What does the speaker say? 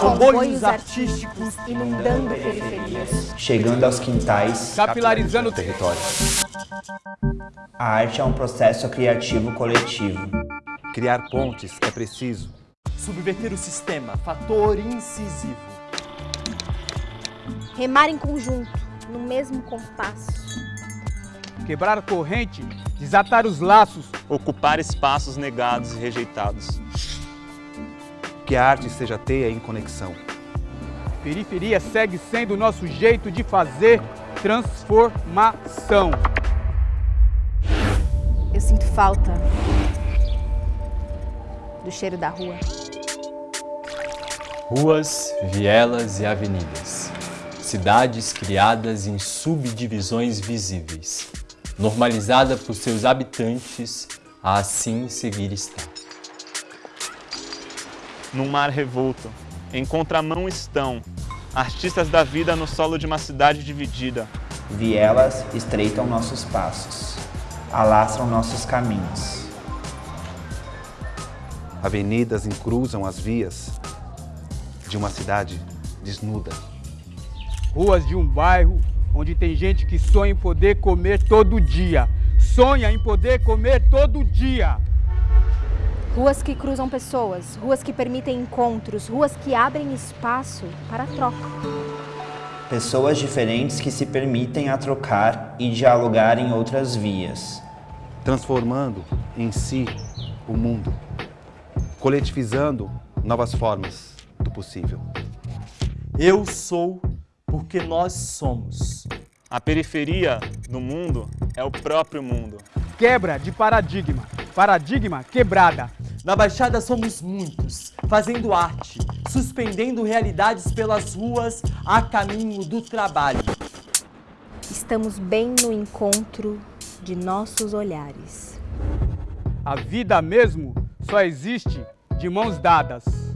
Comboios artísticos inundando periferias. chegando aos quintais. capilarizando o território. A arte é um processo criativo coletivo. Criar pontes é preciso. Subverter o sistema, fator incisivo. Remar em conjunto, no mesmo compasso. Quebrar a corrente, desatar os laços, ocupar espaços negados e rejeitados. Que a arte seja teia em conexão. periferia segue sendo o nosso jeito de fazer transformação. Eu sinto falta do cheiro da rua. Ruas, vielas e avenidas. Cidades criadas em subdivisões visíveis. Normalizada por seus habitantes a assim seguir estar. Num mar revolto, em contramão estão artistas da vida no solo de uma cidade dividida. Vielas estreitam nossos passos, alastram nossos caminhos. Avenidas encruzam as vias de uma cidade desnuda. Ruas de um bairro onde tem gente que sonha em poder comer todo dia. Sonha em poder comer todo dia. Ruas que cruzam pessoas, ruas que permitem encontros, ruas que abrem espaço para troca. Pessoas diferentes que se permitem a trocar e dialogar em outras vias. Transformando em si o mundo. Coletivizando novas formas do possível. Eu sou porque nós somos. A periferia do mundo é o próprio mundo. Quebra de paradigma. Paradigma quebrada. Na Baixada somos muitos, fazendo arte, suspendendo realidades pelas ruas a caminho do trabalho. Estamos bem no encontro de nossos olhares. A vida mesmo só existe de mãos dadas.